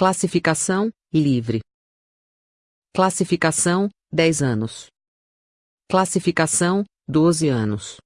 Classificação: livre. Classificação: 10 anos. Classificação: 12 anos.